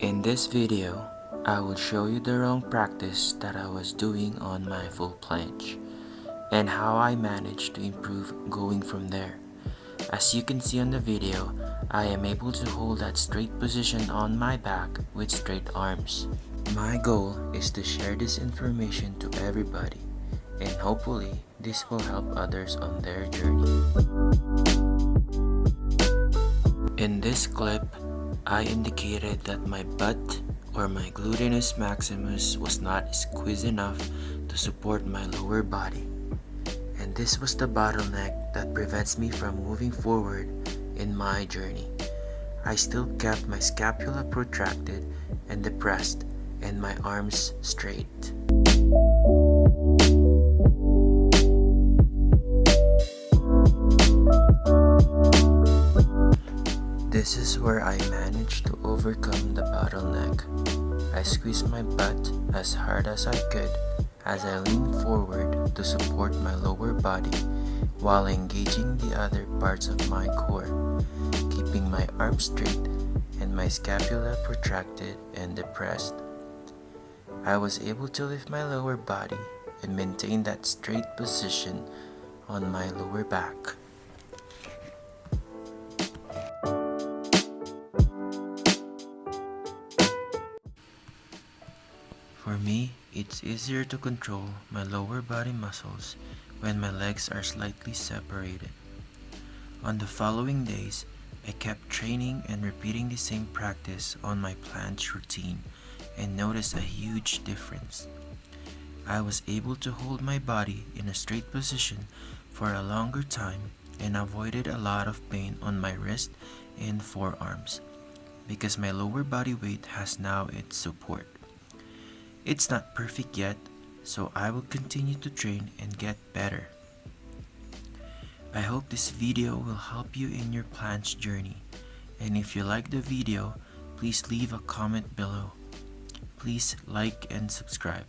In this video, I will show you the wrong practice that I was doing on my full planche and how I managed to improve going from there. As you can see on the video, I am able to hold that straight position on my back with straight arms. My goal is to share this information to everybody and hopefully this will help others on their journey. In this clip, I indicated that my butt or my gluteus maximus was not squeezed enough to support my lower body. And this was the bottleneck that prevents me from moving forward in my journey. I still kept my scapula protracted and depressed and my arms straight. This is where I managed to overcome the bottleneck. I squeezed my butt as hard as I could as I leaned forward to support my lower body while engaging the other parts of my core, keeping my arms straight and my scapula protracted and depressed. I was able to lift my lower body and maintain that straight position on my lower back. For me, it's easier to control my lower body muscles when my legs are slightly separated. On the following days, I kept training and repeating the same practice on my planche routine and noticed a huge difference. I was able to hold my body in a straight position for a longer time and avoided a lot of pain on my wrist and forearms because my lower body weight has now its support. It's not perfect yet, so I will continue to train and get better. I hope this video will help you in your planche journey. And if you like the video, please leave a comment below. Please like and subscribe.